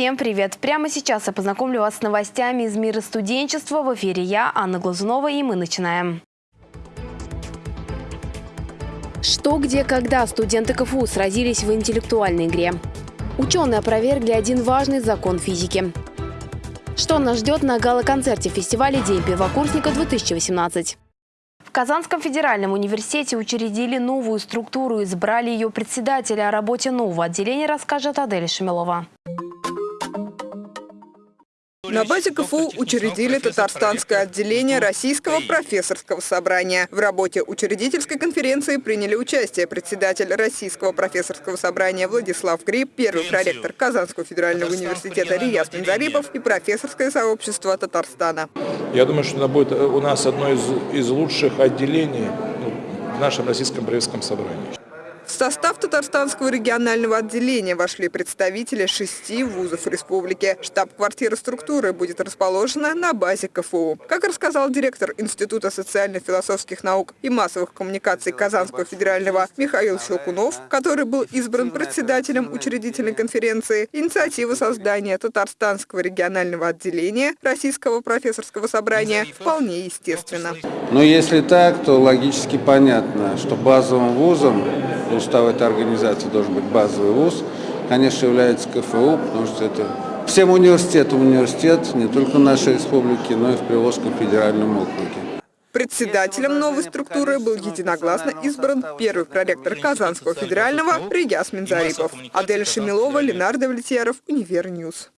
Всем привет! Прямо сейчас я познакомлю вас с новостями из мира студенчества. В эфире я, Анна Глазунова, и мы начинаем. Что, где, когда студенты КФУ сразились в интеллектуальной игре? Ученые опровергли один важный закон физики. Что нас ждет на гала-концерте фестиваля «День первокурсника-2018»? В Казанском федеральном университете учредили новую структуру, избрали ее председателя. О работе нового отделения расскажет Адель Шамилова. На базе КФУ учредили татарстанское отделение Российского профессорского собрания. В работе учредительской конференции приняли участие председатель Российского профессорского собрания Владислав Гриб, первый проректор Казанского федерального университета Рияс Минзарипов и профессорское сообщество Татарстана. Я думаю, что это будет у нас одно из, из лучших отделений ну, в нашем Российском правительском собрании. В состав Татарстанского регионального отделения вошли представители шести вузов республики. Штаб-квартира структуры будет расположена на базе КФУ. Как рассказал директор Института социально-философских наук и массовых коммуникаций Казанского федерального Михаил Щелкунов, который был избран председателем учредительной конференции, инициатива создания Татарстанского регионального отделения Российского профессорского собрания вполне естественна. Но если так, то логически понятно, что базовым вузом устава этой организации должен быть базовый вуз, конечно, является КФУ, потому что это всем университетам университет, не только нашей республики, но и в Приволжском федеральном округе. Председателем новой структуры был единогласно избран первый проректор Казанского федерального Рияз Минзарипов. Аделя Шамилова, Ленар Давлетьяров, Univer News.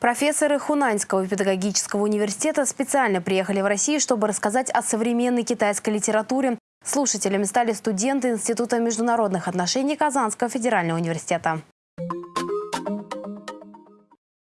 Профессоры Хунаньского педагогического университета специально приехали в Россию, чтобы рассказать о современной китайской литературе. Слушателями стали студенты Института международных отношений Казанского федерального университета.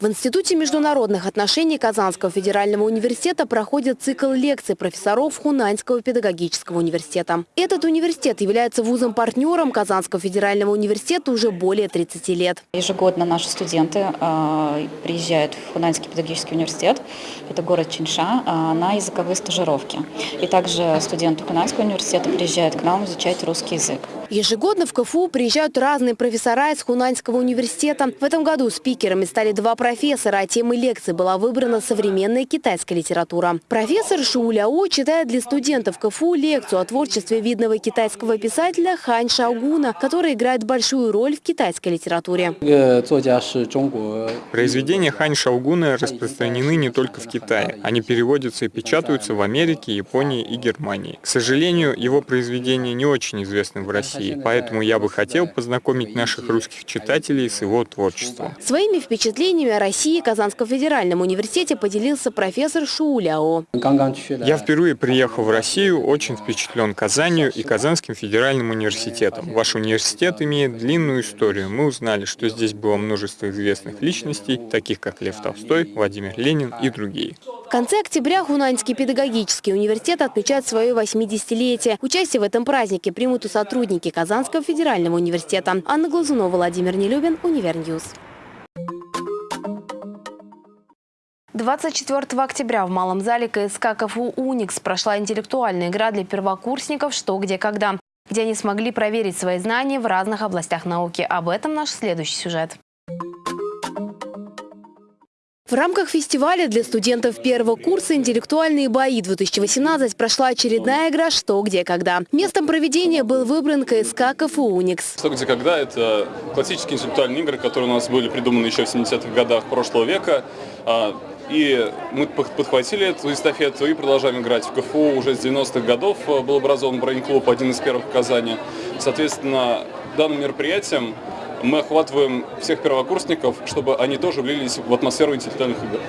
В Институте международных отношений Казанского федерального университета проходит цикл лекций профессоров Хунаньского педагогического университета. Этот университет является вузом-партнером Казанского федерального университета уже более 30 лет. Ежегодно наши студенты э, приезжают в Хунаньский педагогический университет, это город Чинша, э, на языковые стажировки. И также студенты Хунаньского университета приезжают к нам изучать русский язык. Ежегодно в КФУ приезжают разные профессора из Хунаньского университета. В этом году спикерами стали два профессора профессора, а темой лекции была выбрана современная китайская литература. Профессор Шу Ляо читает для студентов КФУ лекцию о творчестве видного китайского писателя Хань Шаогуна, который играет большую роль в китайской литературе. Произведения Хань Шаогуна распространены не только в Китае. Они переводятся и печатаются в Америке, Японии и Германии. К сожалению, его произведения не очень известны в России, поэтому я бы хотел познакомить наших русских читателей с его творчеством. Своими впечатлениями о России Казанском федеральном университете поделился профессор Шу Ляо. Я впервые приехал в Россию, очень впечатлен Казанью и Казанским федеральным университетом. Ваш университет имеет длинную историю. Мы узнали, что здесь было множество известных личностей, таких как Лев Толстой, Владимир Ленин и другие. В конце октября Хунаньский педагогический университет отмечает свое 80-летие. Участие в этом празднике примут и сотрудники Казанского федерального университета. Анна Глазунова, Владимир Нелюбин, Univer News. 24 октября в Малом зале КСК КФУ «Уникс» прошла интеллектуальная игра для первокурсников «Что, где, когда», где они смогли проверить свои знания в разных областях науки. Об этом наш следующий сюжет. В рамках фестиваля для студентов первого курса «Интеллектуальные бои-2018» прошла очередная игра «Что, где, когда». Местом проведения был выбран КСК КФУ «Уникс». «Что, где, когда» — это классические интеллектуальные игры, которые у нас были придуманы еще в 70-х годах прошлого века. И мы подхватили эту эстафету и продолжаем играть. В КФУ уже с 90-х годов э, был образован брейн-клуб, один из первых в Казани. Соответственно, данным мероприятием мы охватываем всех первокурсников, чтобы они тоже влились в атмосферу интеллектуальных игр.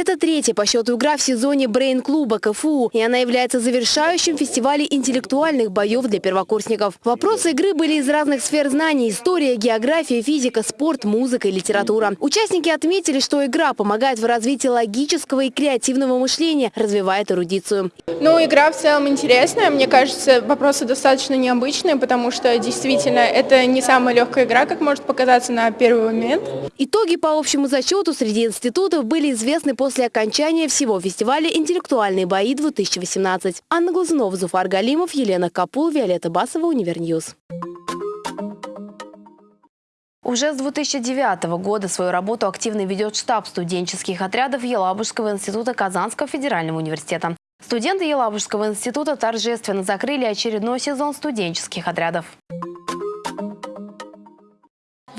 Это третья по счету игра в сезоне Брейн-клуба КФУ, и она является завершающим фестивале интеллектуальных боев для первокурсников. Вопросы игры были из разных сфер знаний – история, география, физика, спорт, музыка и литература. Участники отметили, что игра помогает в развитии логического и креативного мышления, развивает эрудицию. Ну, игра в целом интересная. Мне кажется, вопросы достаточно необычные, потому что действительно это не самая легкая игра, как может показаться на первый момент. Итоги по общему зачету среди институтов были известны после окончания всего фестиваля «Интеллектуальные бои-2018». Анна Глазунова, Зуфар Галимов, Елена Капул, Виолетта Басова, Univer News. Уже с 2009 года свою работу активно ведет штаб студенческих отрядов Елабужского института Казанского федерального университета. Студенты Елабужского института торжественно закрыли очередной сезон студенческих отрядов.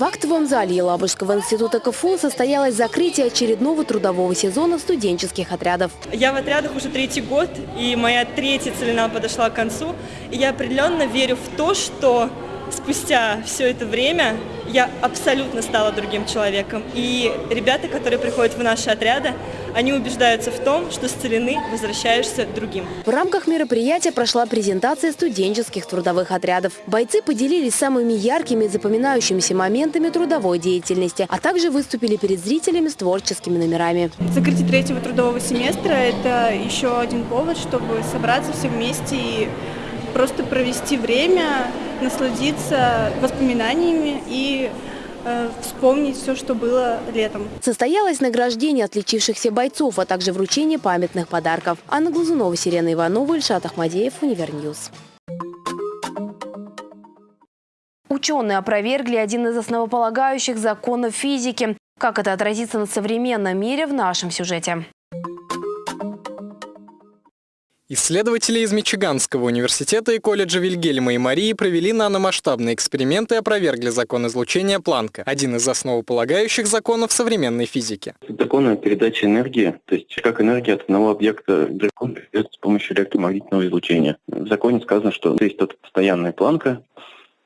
В актовом зале Елабужского института КФУ состоялось закрытие очередного трудового сезона студенческих отрядов. Я в отрядах уже третий год, и моя третья целина подошла к концу. И я определенно верю в то, что спустя все это время я абсолютно стала другим человеком. И ребята, которые приходят в наши отряды, они убеждаются в том, что с целины возвращаешься другим. В рамках мероприятия прошла презентация студенческих трудовых отрядов. Бойцы поделились самыми яркими и запоминающимися моментами трудовой деятельности, а также выступили перед зрителями с творческими номерами. Закрытие третьего трудового семестра – это еще один повод, чтобы собраться все вместе и просто провести время, насладиться воспоминаниями и вспомнить все, что было летом. Состоялось награждение отличившихся бойцов, а также вручение памятных подарков. Анна Глазунова, Сирена Иванова, Ильшат Ахмадеев, Univer News. Ученые опровергли один из основополагающих законов физики. Как это отразится на современном мире в нашем сюжете? Исследователи из Мичиганского университета и колледжа Вильгельма и Марии провели наномасштабные эксперименты и опровергли закон излучения Планка, один из основополагающих законов современной физики. Закон передачи энергии, то есть как энергия от одного объекта к другому передается с помощью электромагнитного излучения. В законе сказано, что есть тут постоянная планка,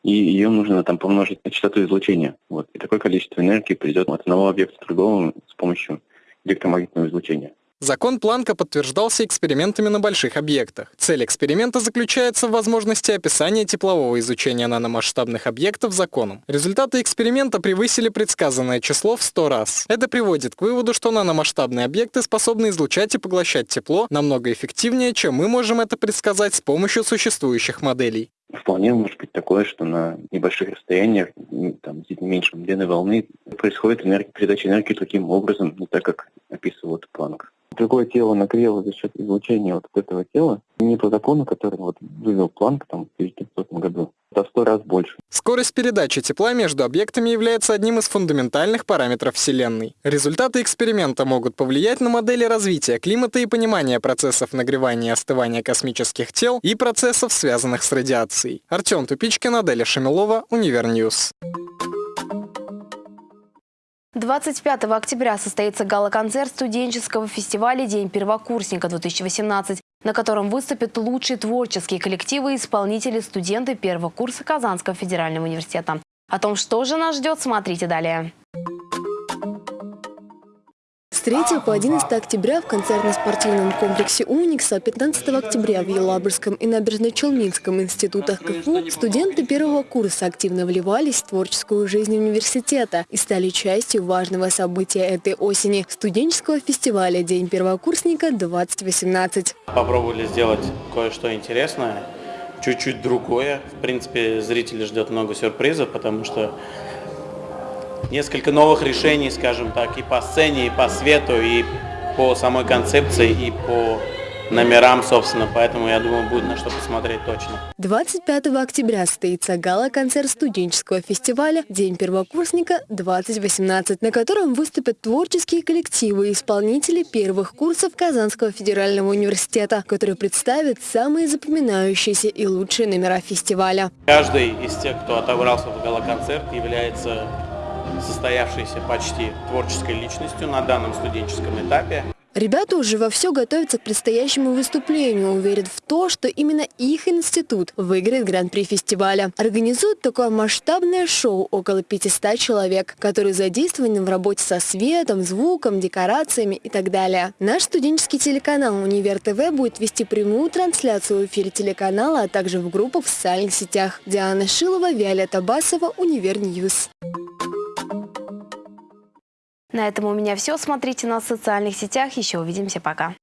и ее нужно там помножить на частоту излучения. Вот. И такое количество энергии придет от одного объекта к другому с помощью электромагнитного излучения. Закон Планка подтверждался экспериментами на больших объектах. Цель эксперимента заключается в возможности описания теплового изучения наномасштабных объектов законом. Результаты эксперимента превысили предсказанное число в 100 раз. Это приводит к выводу, что наномасштабные объекты способны излучать и поглощать тепло намного эффективнее, чем мы можем это предсказать с помощью существующих моделей. Вполне может быть такое, что на небольших расстояниях, там, меньшем длины волны, происходит энергия, передача энергии таким образом, не так, как описывал Планк другое тело нагрело за счет излучения вот этого тела, не по закону, который вот вывел Планк там, в 1900 году, в сто раз больше. Скорость передачи тепла между объектами является одним из фундаментальных параметров Вселенной. Результаты эксперимента могут повлиять на модели развития климата и понимания процессов нагревания и остывания космических тел и процессов, связанных с радиацией. Артем Тупичкин, Аделя Шамилова, Univer News. 25 октября состоится гала-концерт студенческого фестиваля «День первокурсника-2018», на котором выступят лучшие творческие коллективы и исполнители студенты первого курса Казанского федерального университета. О том, что же нас ждет, смотрите далее. С 3 по 11 октября в концертно-спортивном комплексе «Уникс», а 15 октября в Елабужском и Набережно-Челнинском институтах КФУ студенты первого курса активно вливались в творческую жизнь университета и стали частью важного события этой осени – студенческого фестиваля «День первокурсника-2018». Попробовали сделать кое-что интересное, чуть-чуть другое. В принципе, зрители ждет много сюрпризов, потому что несколько новых решений, скажем так, и по сцене, и по свету, и по самой концепции, и по номерам, собственно, поэтому, я думаю, будет на что посмотреть точно. 25 октября состоится гала-концерт студенческого фестиваля «День первокурсника-2018», на котором выступят творческие коллективы и исполнители первых курсов Казанского федерального университета, которые представят самые запоминающиеся и лучшие номера фестиваля. Каждый из тех, кто отобрался в гала-концерт, является состоявшейся почти творческой личностью на данном студенческом этапе. Ребята уже вовсю готовятся к предстоящему выступлению, и верят в то, что именно их институт выиграет гран-при фестиваля. Организуют такое масштабное шоу около 500 человек, которые задействованы в работе со светом, звуком, декорациями и так далее. Наш студенческий телеканал «Универ ТВ» будет вести прямую трансляцию в эфире телеканала, а также в группах в социальных сетях. Диана Шилова, Виолетта Басова, Univer News. На этом у меня все. Смотрите нас в социальных сетях. Еще увидимся. Пока.